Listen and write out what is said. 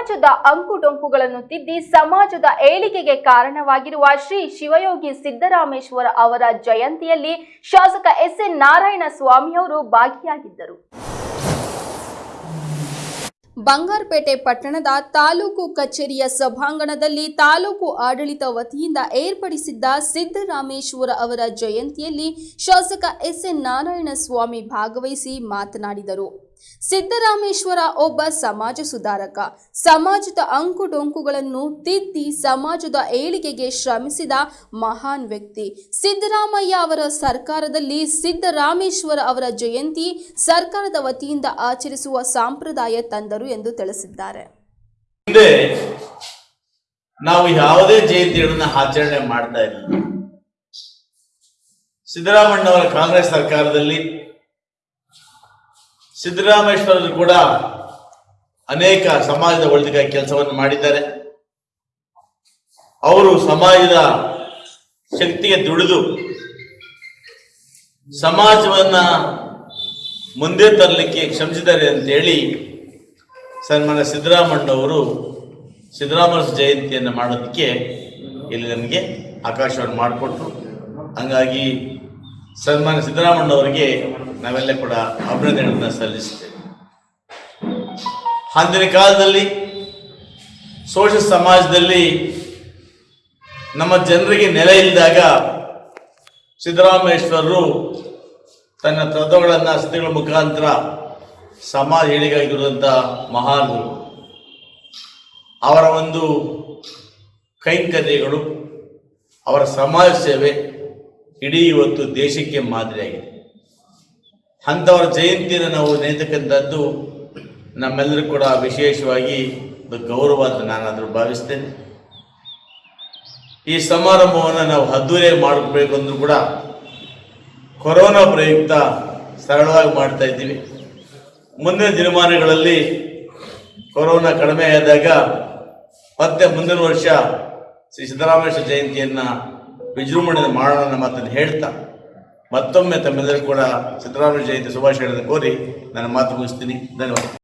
ಸಮಾಜದ ಅಂಕುಡೊಂಕುಗಳನ್ನು ತಿದ್ದಿ ಸಮಾಜದ ಏಳಿಗೆಗೆ ಕಾರಣವಾಗಿರುವ ಶ್ರೀ ಶಿವಯೋಗಿ ಸಿದ್ದರಾಮೇಶ್ವರ ಅವರ ಜಯಂತಿಯಲ್ಲಿ ಶಾಸಕ ಎಸ್ ಎನ್ ನಾರಾಯಣ ಸ್ವಾಮಿಯವರು ಭಾಗಿಯಾಗಿದ್ದರು. ಬಂಗಾರಪೇಟೆ ಪಟ್ಟಣದ ತಾಲೂಕು ಕಚೇರಿಯ ಸಭಾಂಗಣದಲ್ಲಿ ತಾಲೂಕು ಆಡಳಿತ ವತಿಯಿಂದ ಏರ್ಪಡಿಸಿದ್ದ ಸಿದ್ದರಾಮೇಶ್ವರ ಅವರ ಜಯಂತಿಯಲ್ಲಿ ಶಾಸಕ ಎಸ್ ಎನ್ ನಾರಾಯಣ ಸ್ವಾಮಿ ಭಾಗವಹಿಸಿ ಮಾತನಾಡಿದರು. ಸಿದ್ದರಾಮೇಶ್ವರ ಒಬ್ಬ ಸಮಾಜ ಸುಧಾರಕ. ಸಮಾಜದ ಅಂಕು ಡೊಂಕುಗಳನ್ನು ತಿದ್ದಿ ಸಮಾಜದ ಏಳಿಗೆಗೆ ಶ್ರಮಿಸಿದ ಮಹಾನ್ ವ್ಯಕ್ತಿ. ಸಿದ್ದರಾಮಯ್ಯ ಅವರ ಸರ್ಕಾರದಲ್ಲಿ ಸಿದ್ದರಾಮೇಶ್ವರ ಅವರ ಜಯಂತಿ ಸರ್ಕಾರದ ವತಿಯಿಂದ ಆಚರಿಸುವ ಸಂಪ್ರದಾಯ ತಂದರು ಎಂದು ತಿಳಿಸಿದ್ದಾರೆ. ನಾವು ಯಾವುದೇ ಜಯಂತಿಗಳನ್ನ ಆಚರಣೆ ಮಾಡ್ತಾ ಇಲ್ಲ. ಸಿದ್ದರಾಮಣ್ಣವರ ಕಾಂಗ್ರೆಸ್ ಸರ್ಕಾರದಲ್ಲಿ ಸಿದ್ದರಾಮೇಶ್ವರರು ಕೂಡ ಅನೇಕ ಸಮಾಜದ ಒಳಿತಿಗಾಗಿ ಕೆಲಸವನ್ನು ಮಾಡಿದ್ದಾರೆ. ಅವರು ಸಮಾಜದ ಶಕ್ತಿಗೆ ದುಡಿದು ಸಮಾಜವನ್ನ ಮುಂದೆ ತರಲಿಕ್ಕೆ ಶ್ರಮಿಸಿದ್ದಾರೆ ಅಂತೇಳಿ ಸನ್ಮಾನ್ಯ ಸಿದ್ದರಾಮಣ್ಣವರು ಸಿದ್ದರಾಮರ ಜಯಂತಿಯನ್ನು ಮಾಡೋದಕ್ಕೆ ಇಲ್ಲಿ ನಮಗೆ ಆಕಾಶವನ್ನು ಮಾಡಿಕೊಟ್ರು. ಹಂಗಾಗಿ ಸನ್ಮಾನ್ಯ ಸಿದ್ದರಾಮಣ್ಣವರಿಗೆ ನಾವೆಲ್ಲ ಕೂಡ ಅಭಿನಂದನೆಗಳನ್ನು ಸಲ್ಲಿಸುತ್ತೇವೆ. ಅಂದಿನ ಕಾಲದಲ್ಲಿ ಸೋಷಿಯಲ್ ಸಮಾಜದಲ್ಲಿ ನಮ್ಮ ಜನರಿಗೆ ನೆಲೆ ಇಲ್ಲದಾಗ ಸಿದ್ದರಾಮೇಶ್ವರರು ತನ್ನ ತತ್ವಗಳನ್ನು ಸಿದ್ಧಗಳ ಮುಖಾಂತರ ಸಮಾಜ ಹೇಳಿಗಾಗಿರುವಂತಹ ಮಹಾನ್ ಅವರ ಒಂದು ಕೈಂಕರ್ಯಗಳು, ಅವರ ಸಮಾಜ ಸೇವೆ ಇಡೀ ಇವತ್ತು ದೇಶಕ್ಕೆ ಮಾದರಿಯಾಗಿದೆ. ಅಂಥವರ ಜಯಂತಿಯನ್ನು ನಾವು ನೆನೆತಕ್ಕಂಥದ್ದು ನಮ್ಮೆಲ್ಲರೂ ಕೂಡ ವಿಶೇಷವಾಗಿ ಗೌರವ ಅಂತ ನಾನಾದರೂ ಭಾವಿಸ್ತೇನೆ. ಈ ಸಮಾರಂಭವನ್ನು ನಾವು ಅದ್ದೂರಿಯಾಗಿ ಮಾಡಬೇಕು ಅಂದರೂ ಕೂಡ ಕೊರೋನಾ ಪ್ರಯುಕ್ತ ಸರಳವಾಗಿ ಮಾಡ್ತಾ ಇದ್ದೀವಿ. ಮುಂದಿನ ದಿನಮಾನಗಳಲ್ಲಿ ಕೊರೋನಾ ಕಡಿಮೆ ಆದಾಗ ಮತ್ತೆ ಮುಂದಿನ ವರ್ಷ ಶ್ರೀ ಸಿದ್ದರಾಮೇಶ್ವರ ಜಯಂತಿಯನ್ನ ವಿಜೃಂಭಣೆ ಮಾಡೋಣ ನನ್ನ ಮಾತನ್ನು ಹೇಳ್ತಾ, ಮತ್ತೊಮ್ಮೆ ತಮ್ಮೆಲ್ಲರೂ ಕೂಡ ಸಿದ್ದರಾಮಯ್ಯ ಜಯಂತಿ ಶುಭಾಶಯಗಳನ್ನು ಕೋರಿ ನನ್ನ ಮಾತು ಮುಗಿಸ್ತೀನಿ. ಧನ್ಯವಾದ.